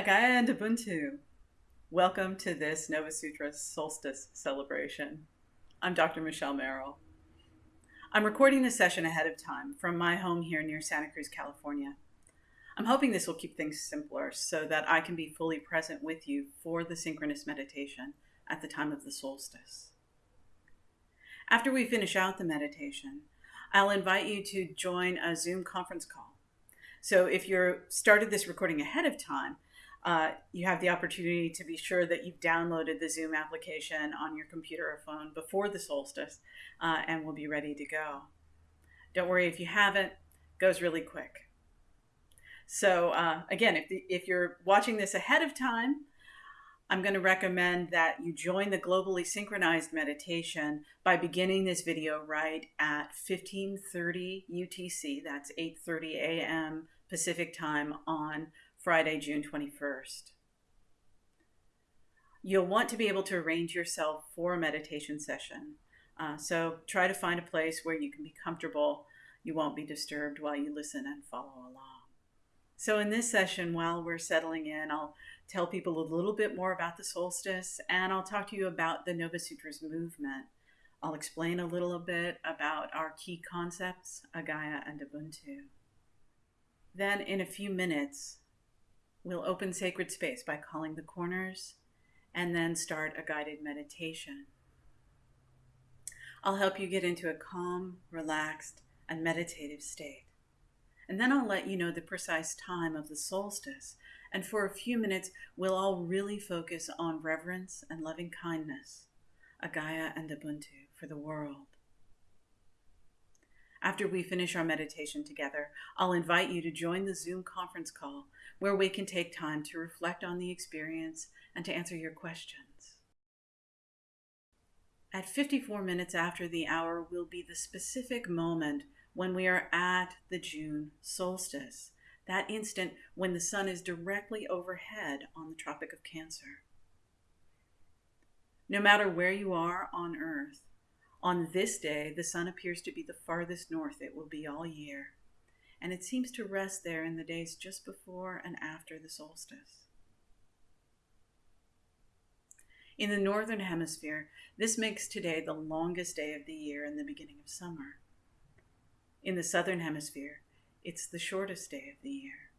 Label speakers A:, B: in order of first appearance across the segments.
A: Agaya and Ubuntu. Welcome to this Nova Sutra solstice celebration. I'm Dr. Michelle Merrill. I'm recording this session ahead of time from my home here near Santa Cruz, California. I'm hoping this will keep things simpler so that I can be fully present with you for the synchronous meditation at the time of the solstice. After we finish out the meditation, I'll invite you to join a Zoom conference call. So if you're started this recording ahead of time, uh, you have the opportunity to be sure that you've downloaded the Zoom application on your computer or phone before the solstice uh, and will be ready to go. Don't worry if you haven't, it goes really quick. So uh, again, if, the, if you're watching this ahead of time, I'm going to recommend that you join the globally synchronized meditation by beginning this video right at 15:30 UTC. That's 8:30 a.m. Pacific time on Friday, June 21st. You'll want to be able to arrange yourself for a meditation session. Uh, so try to find a place where you can be comfortable. You won't be disturbed while you listen and follow along. So, in this session, while we're settling in, I'll tell people a little bit more about the solstice and I'll talk to you about the Nova Sutras movement. I'll explain a little bit about our key concepts, Agaya and Ubuntu. Then, in a few minutes, We'll open sacred space by calling the corners and then start a guided meditation. I'll help you get into a calm, relaxed, and meditative state. And then I'll let you know the precise time of the solstice. And for a few minutes, we'll all really focus on reverence and loving kindness, Agaya and Ubuntu for the world. After we finish our meditation together, I'll invite you to join the Zoom conference call where we can take time to reflect on the experience and to answer your questions. At 54 minutes after the hour will be the specific moment when we are at the June solstice, that instant when the sun is directly overhead on the Tropic of Cancer. No matter where you are on Earth, on this day, the sun appears to be the farthest north it will be all year, and it seems to rest there in the days just before and after the solstice. In the northern hemisphere, this makes today the longest day of the year and the beginning of summer. In the southern hemisphere, it's the shortest day of the year.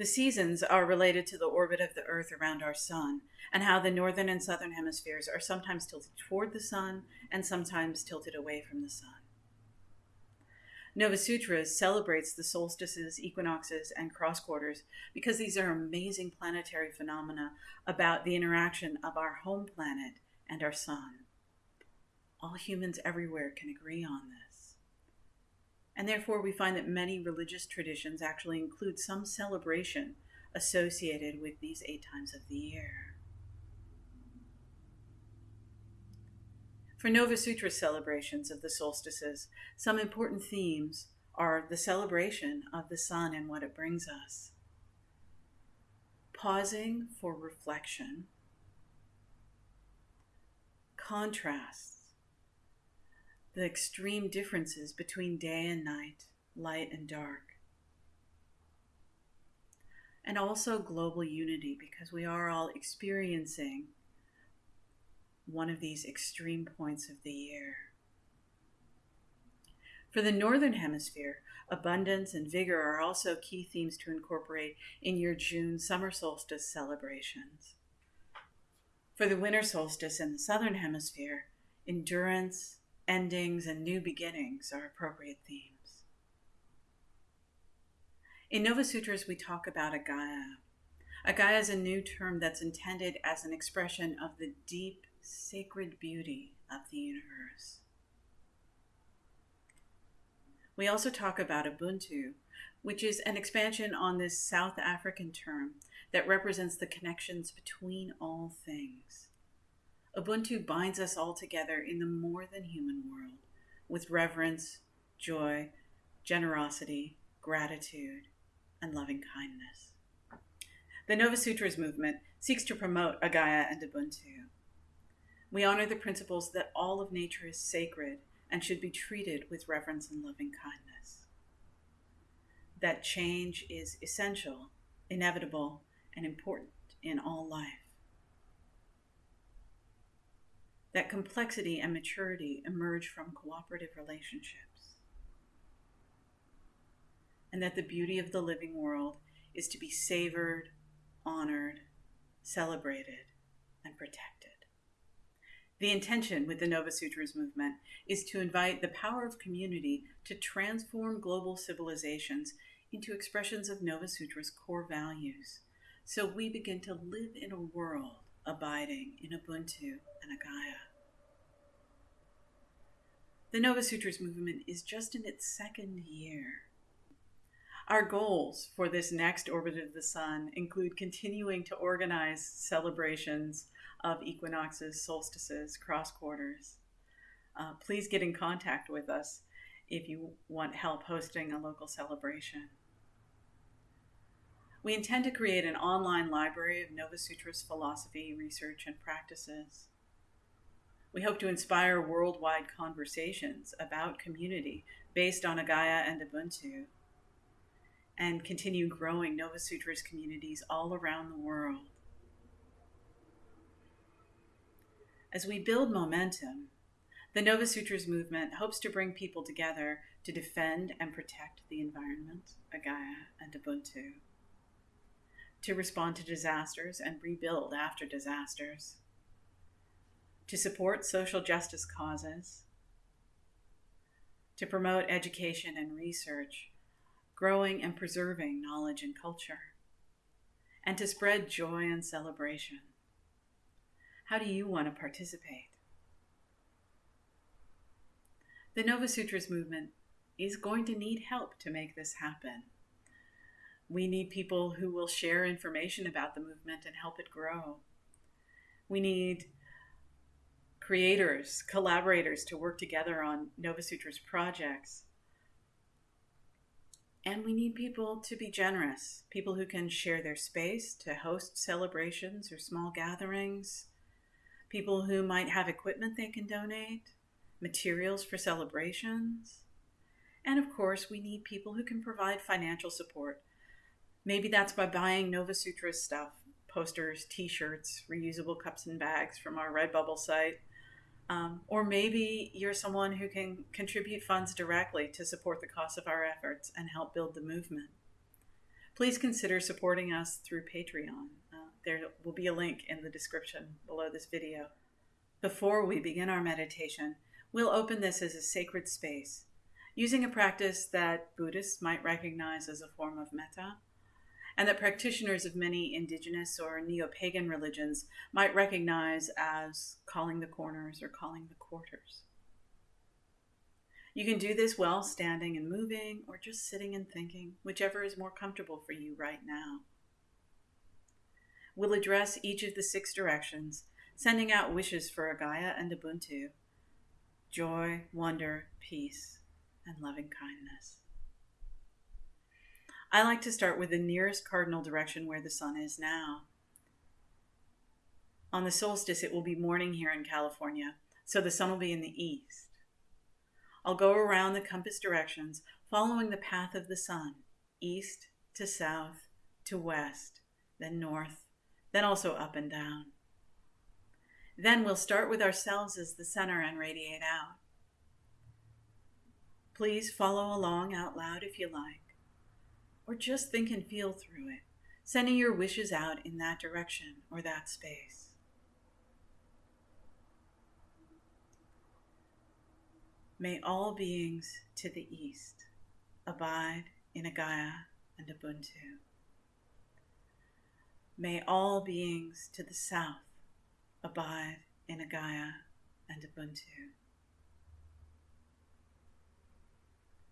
A: The seasons are related to the orbit of the Earth around our Sun, and how the northern and southern hemispheres are sometimes tilted toward the Sun and sometimes tilted away from the Sun. Nova Sutras celebrates the solstices, equinoxes, and cross quarters because these are amazing planetary phenomena about the interaction of our home planet and our Sun. All humans everywhere can agree on this. And therefore, we find that many religious traditions actually include some celebration associated with these eight times of the year. For Nova Sutra celebrations of the solstices, some important themes are the celebration of the sun and what it brings us, pausing for reflection, contrasts the extreme differences between day and night, light and dark. And also global unity because we are all experiencing one of these extreme points of the year. For the Northern Hemisphere, abundance and vigor are also key themes to incorporate in your June summer solstice celebrations. For the winter solstice in the Southern Hemisphere, endurance, endings and new beginnings are appropriate themes. In Nova Sutras, we talk about Agaya. Agaya is a new term that's intended as an expression of the deep, sacred beauty of the universe. We also talk about Ubuntu, which is an expansion on this South African term that represents the connections between all things. Ubuntu binds us all together in the more than human world with reverence, joy, generosity, gratitude, and loving kindness. The Nova Sutras movement seeks to promote Agaya and Ubuntu. We honor the principles that all of nature is sacred and should be treated with reverence and loving kindness. That change is essential, inevitable, and important in all life. That complexity and maturity emerge from cooperative relationships. And that the beauty of the living world is to be savored, honored, celebrated, and protected. The intention with the Nova Sutras movement is to invite the power of community to transform global civilizations into expressions of Nova Sutra's core values. So we begin to live in a world abiding in Ubuntu and Agaya. The Nova Sutras movement is just in its second year. Our goals for this next orbit of the sun include continuing to organize celebrations of equinoxes, solstices, cross quarters. Uh, please get in contact with us if you want help hosting a local celebration. We intend to create an online library of Nova Sutra's philosophy, research, and practices. We hope to inspire worldwide conversations about community based on Agaya and Ubuntu, and continue growing Nova Sutra's communities all around the world. As we build momentum, the Nova Sutras movement hopes to bring people together to defend and protect the environment, Agaya, and Ubuntu to respond to disasters and rebuild after disasters, to support social justice causes, to promote education and research, growing and preserving knowledge and culture, and to spread joy and celebration. How do you want to participate? The Nova Sutras movement is going to need help to make this happen we need people who will share information about the movement and help it grow. We need creators, collaborators to work together on Nova Sutra's projects. And we need people to be generous, people who can share their space to host celebrations or small gatherings, people who might have equipment they can donate, materials for celebrations. And of course, we need people who can provide financial support Maybe that's by buying Nova Sutra stuff posters, t shirts, reusable cups and bags from our Redbubble site. Um, or maybe you're someone who can contribute funds directly to support the cost of our efforts and help build the movement. Please consider supporting us through Patreon. Uh, there will be a link in the description below this video. Before we begin our meditation, we'll open this as a sacred space, using a practice that Buddhists might recognize as a form of metta and that practitioners of many indigenous or neo pagan religions might recognize as calling the corners or calling the quarters. You can do this while standing and moving, or just sitting and thinking, whichever is more comfortable for you right now. We'll address each of the six directions, sending out wishes for Agaya and Ubuntu joy, wonder, peace, and loving kindness. I like to start with the nearest cardinal direction where the sun is now. On the solstice, it will be morning here in California, so the sun will be in the east. I'll go around the compass directions, following the path of the sun, east to south to west, then north, then also up and down. Then we'll start with ourselves as the center and radiate out. Please follow along out loud if you like or just think and feel through it, sending your wishes out in that direction or that space. May all beings to the east abide in Agaya and Ubuntu. May all beings to the south abide in Agaya and Ubuntu.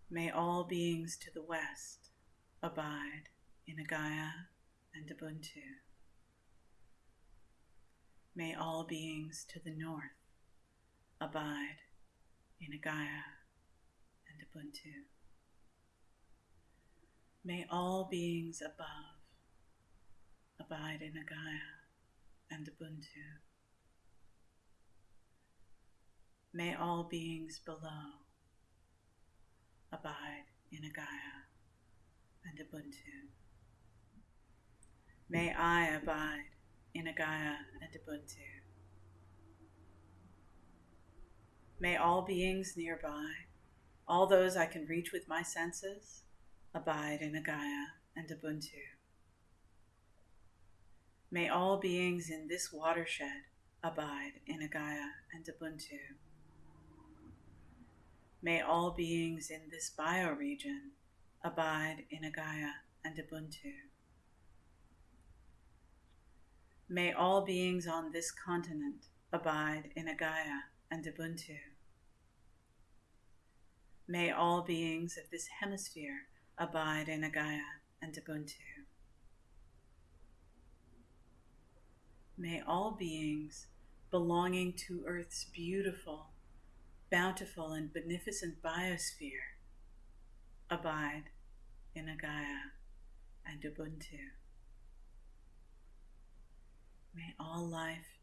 A: May all beings to the west abide in Agaya and Ubuntu. May all beings to the north abide in Agaya and Ubuntu. May all beings above abide in Agaya and Ubuntu. May all beings below abide in Agaya and Ubuntu. May I abide in Agaya and Ubuntu. May all beings nearby, all those I can reach with my senses, abide in Agaya and Ubuntu. May all beings in this watershed abide in Agaya and Ubuntu. May all beings in this bioregion abide in Agaya and Ubuntu. May all beings on this continent abide in Agaya and Ubuntu. May all beings of this hemisphere abide in Agaya and Ubuntu. May all beings belonging to Earth's beautiful, bountiful, and beneficent biosphere abide in Agaya and Ubuntu. May all life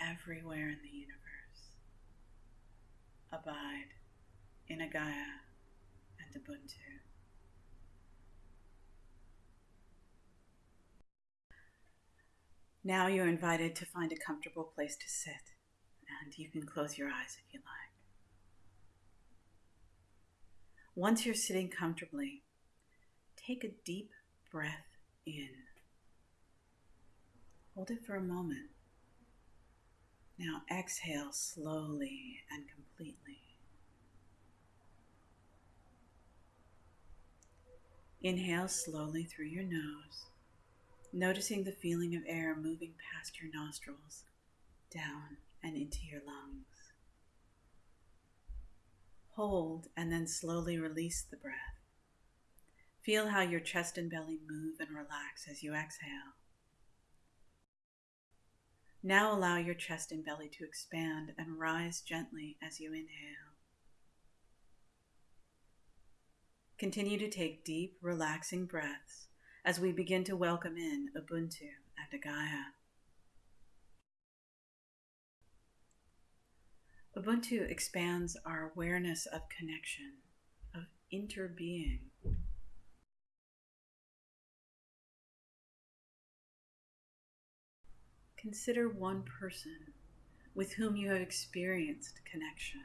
A: everywhere in the universe abide in Agaya and Ubuntu. Now you're invited to find a comfortable place to sit, and you can close your eyes if you like. Once you're sitting comfortably, take a deep breath in. Hold it for a moment. Now exhale slowly and completely. Inhale slowly through your nose noticing the feeling of air moving past your nostrils, down and into your lungs. Hold and then slowly release the breath. Feel how your chest and belly move and relax as you exhale. Now allow your chest and belly to expand and rise gently as you inhale. Continue to take deep, relaxing breaths as we begin to welcome in Ubuntu and Agaya. Ubuntu expands our awareness of connection, of interbeing. Consider one person with whom you have experienced connection.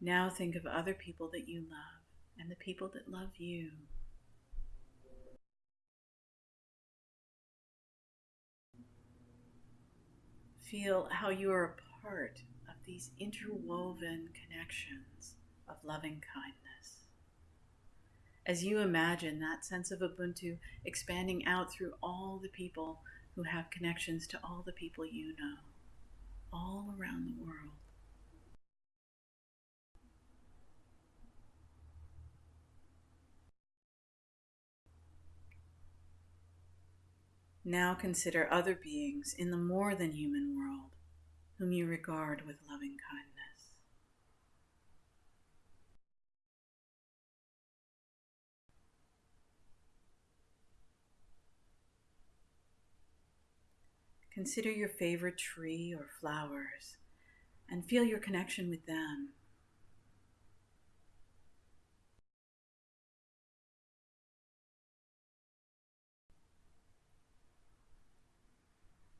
A: Now think of other people that you love and the people that love you. Feel how you are a part of these interwoven connections of loving kindness. As you imagine that sense of Ubuntu expanding out through all the people who have connections to all the people you know, all around the world. Now consider other beings in the more than human world whom you regard with loving kindness. Consider your favorite tree or flowers and feel your connection with them.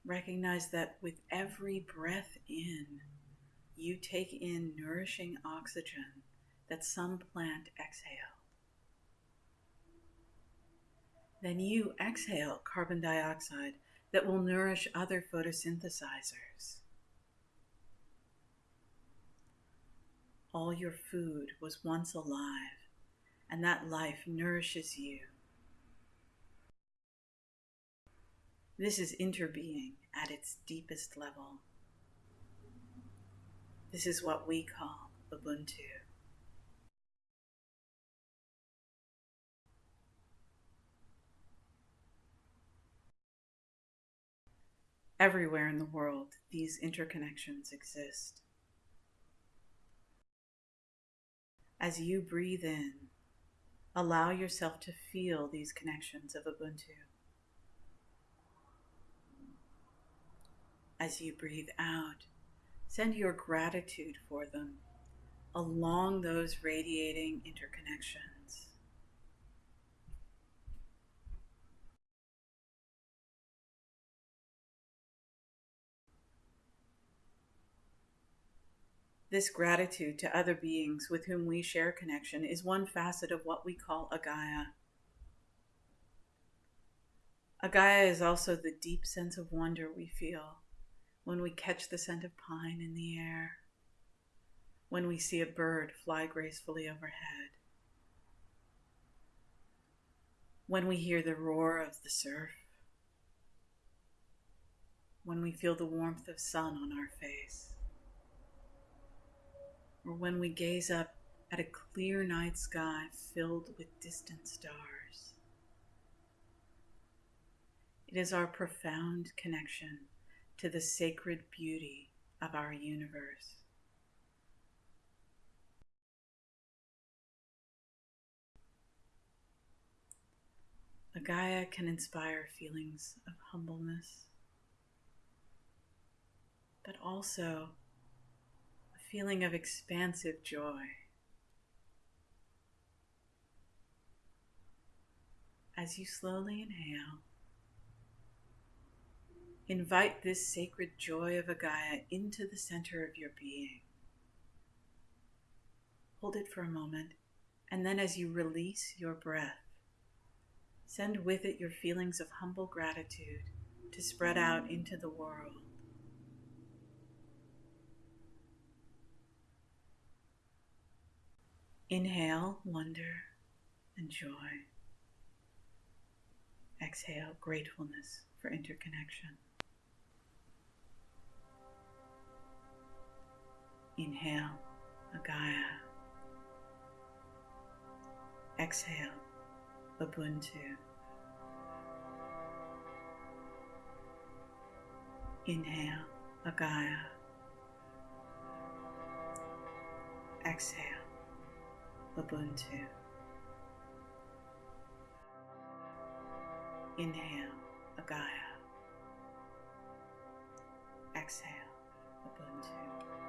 A: Recognize that with every breath in, you take in nourishing oxygen that some plant exhaled. Then you exhale carbon dioxide that will nourish other photosynthesizers. All your food was once alive, and that life nourishes you. This is interbeing at its deepest level. This is what we call Ubuntu. Everywhere in the world, these interconnections exist. As you breathe in, allow yourself to feel these connections of Ubuntu. As you breathe out, Send your gratitude for them along those radiating interconnections. This gratitude to other beings with whom we share connection is one facet of what we call Agaya. Agaya is also the deep sense of wonder we feel when we catch the scent of pine in the air, when we see a bird fly gracefully overhead, when we hear the roar of the surf, when we feel the warmth of sun on our face or when we gaze up at a clear night sky filled with distant stars. It is our profound connection to the sacred beauty of our universe. Agaya can inspire feelings of humbleness, but also a feeling of expansive joy. As you slowly inhale, invite this sacred joy of Agaya into the center of your being. Hold it for a moment, and then as you release your breath, send with it your feelings of humble gratitude to spread out into the world. Inhale wonder and joy. Exhale gratefulness for interconnection. Inhale Agaya. Exhale Ubuntu. Inhale Agaya. Exhale Ubuntu. Inhale, Agaya. Exhale, Ubuntu.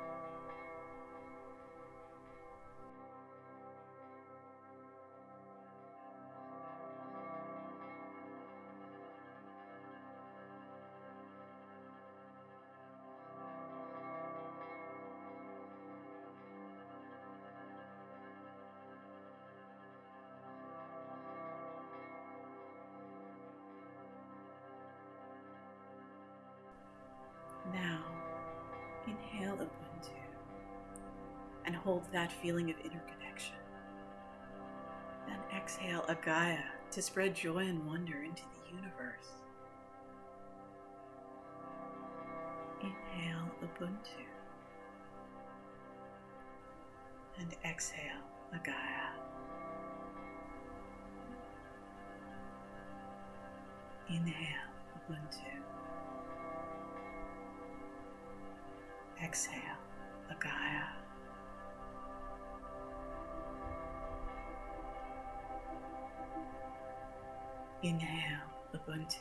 A: And hold that feeling of interconnection. Then exhale Agaya to spread joy and wonder into the universe. Inhale Ubuntu and exhale Agaya. Inhale Ubuntu. Exhale, Agaya. Inhale, Ubuntu.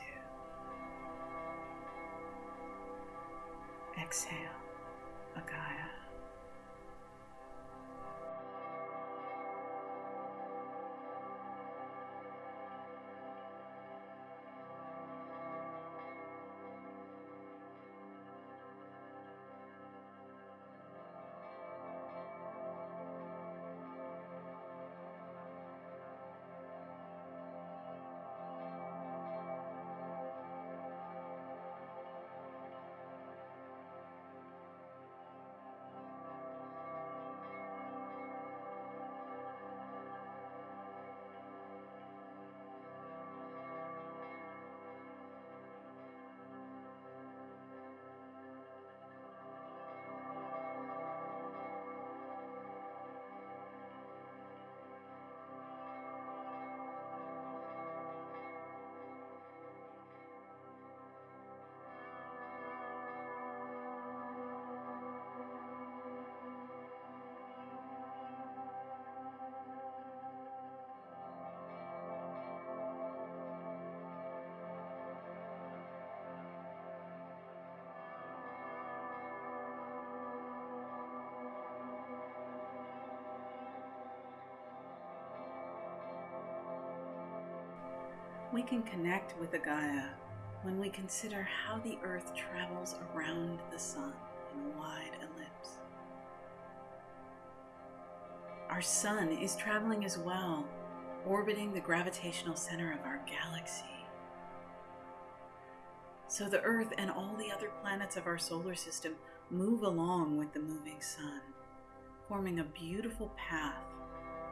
A: Exhale, Agaya. We can connect with the Gaia when we consider how the Earth travels around the Sun in a wide ellipse. Our Sun is traveling as well, orbiting the gravitational center of our galaxy. So the Earth and all the other planets of our solar system move along with the moving Sun, forming a beautiful path,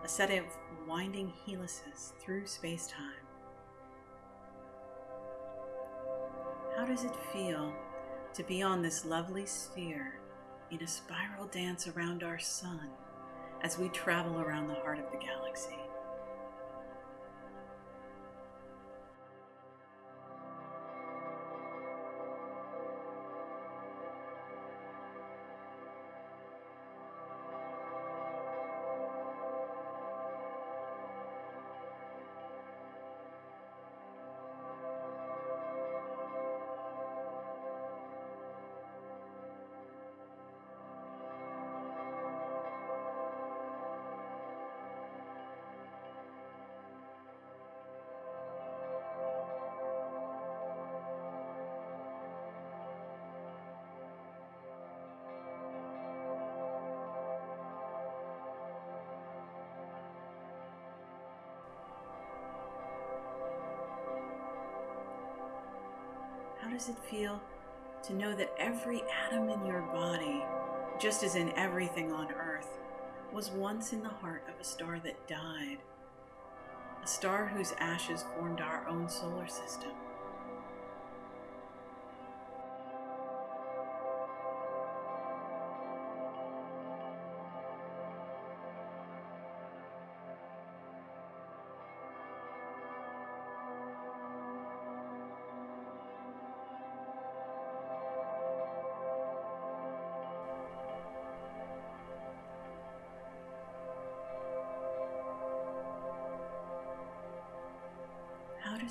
A: a set of winding helices through space time. How does it feel to be on this lovely sphere in a spiral dance around our sun as we travel around the heart of the galaxy? Does it feel to know that every atom in your body, just as in everything on Earth, was once in the heart of a star that died? A star whose ashes formed our own solar system.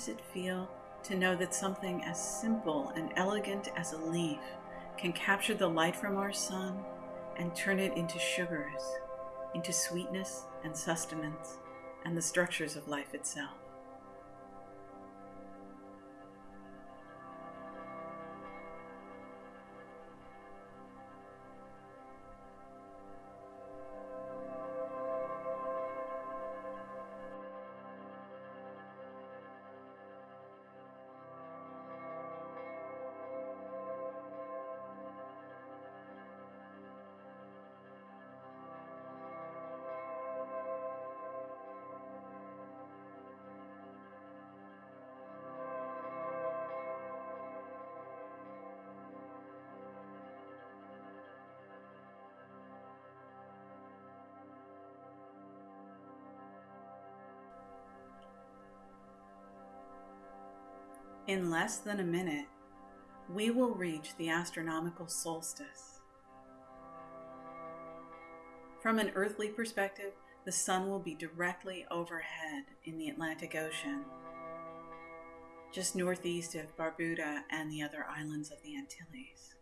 A: It feel to know that something as simple and elegant as a leaf can capture the light from our sun and turn it into sugars, into sweetness and sustenance, and the structures of life itself? In less than a minute, we will reach the astronomical solstice. From an earthly perspective, the sun will be directly overhead in the Atlantic Ocean, just northeast of Barbuda and the other islands of the Antilles.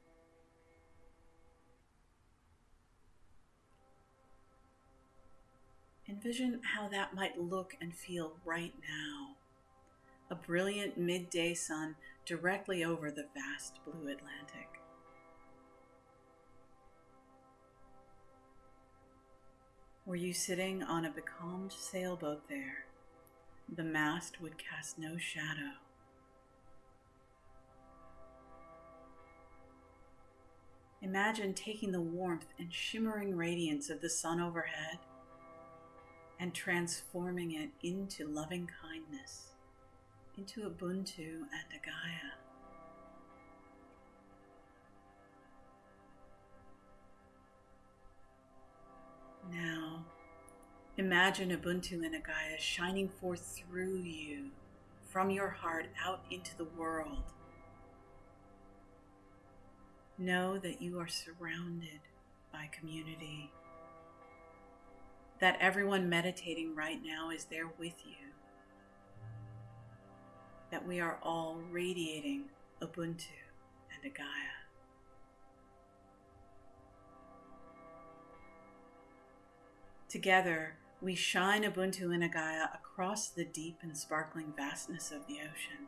A: Envision how that might look and feel right now a brilliant midday sun directly over the vast blue Atlantic. Were you sitting on a becalmed sailboat there, the mast would cast no shadow. Imagine taking the warmth and shimmering radiance of the sun overhead and transforming it into loving kindness into Ubuntu and Agaya. Now, imagine Ubuntu and Agaya shining forth through you, from your heart out into the world. Know that you are surrounded by community, that everyone meditating right now is there with you that we are all radiating Ubuntu and Agaya. Together, we shine Ubuntu and Agaya across the deep and sparkling vastness of the ocean.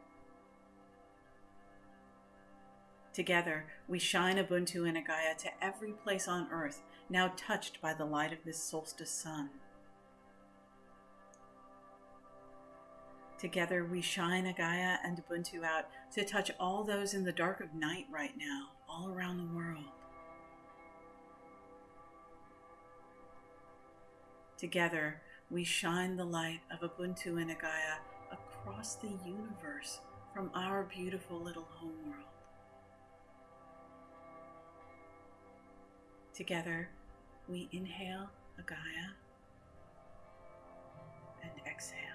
A: Together, we shine Ubuntu and Agaya to every place on earth now touched by the light of this solstice sun. Together, we shine Agaya and Ubuntu out to touch all those in the dark of night right now, all around the world. Together, we shine the light of Ubuntu and Agaya across the universe from our beautiful little homeworld. Together, we inhale Agaya and exhale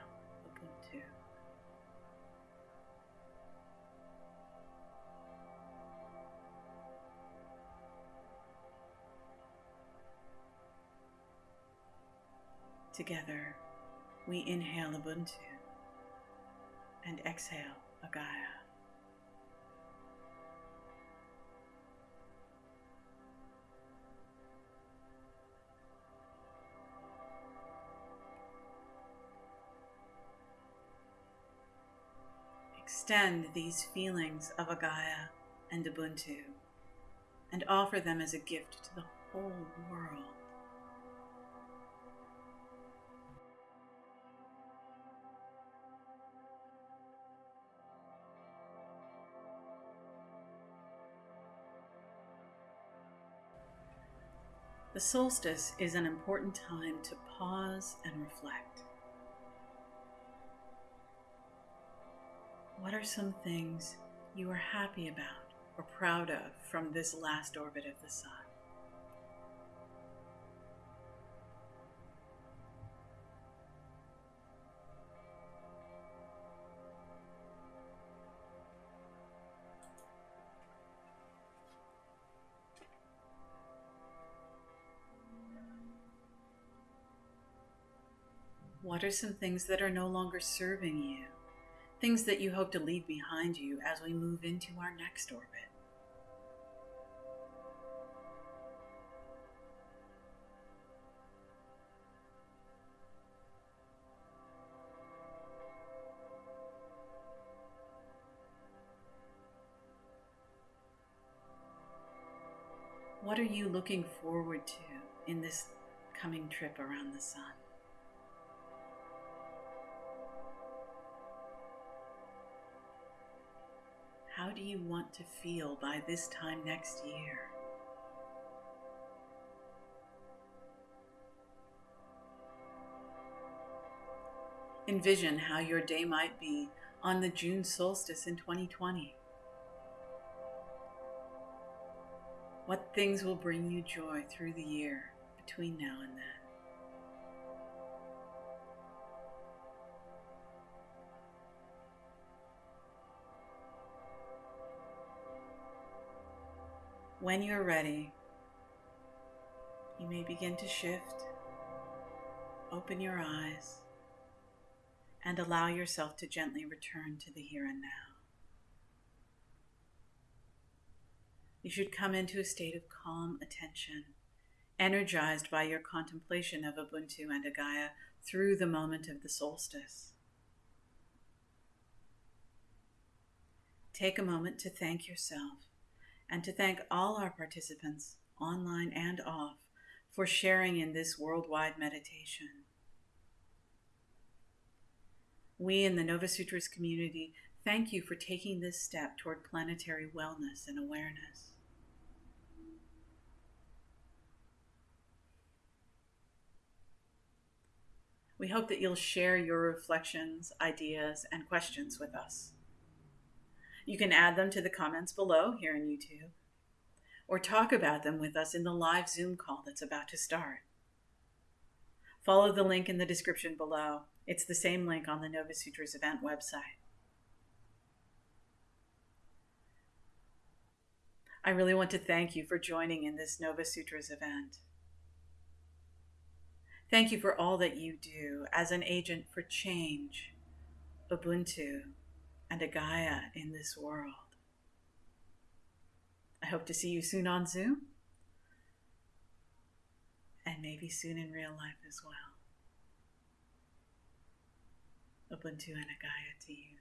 A: Together, we inhale Ubuntu and exhale Agaya. Extend these feelings of Agaya and Ubuntu and offer them as a gift to the whole world. The solstice is an important time to pause and reflect. What are some things you are happy about or proud of from this last orbit of the Sun? Are some things that are no longer serving you? Things that you hope to leave behind you as we move into our next orbit? What are you looking forward to in this coming trip around the sun? Do you want to feel by this time next year? Envision how your day might be on the June solstice in 2020. What things will bring you joy through the year between now and then? When you're ready, you may begin to shift, open your eyes, and allow yourself to gently return to the here and now. You should come into a state of calm attention, energized by your contemplation of Ubuntu and Agaya through the moment of the solstice. Take a moment to thank yourself and to thank all our participants, online and off, for sharing in this worldwide meditation. We in the Nova Sutras community thank you for taking this step toward planetary wellness and awareness. We hope that you'll share your reflections, ideas, and questions with us. You can add them to the comments below here in YouTube or talk about them with us in the live Zoom call that's about to start. Follow the link in the description below. It's the same link on the Nova Sutras event website. I really want to thank you for joining in this Nova Sutras event. Thank you for all that you do as an agent for change, Ubuntu, and Agaya in this world. I hope to see you soon on Zoom and maybe soon in real life as well. Ubuntu and Agaya to you.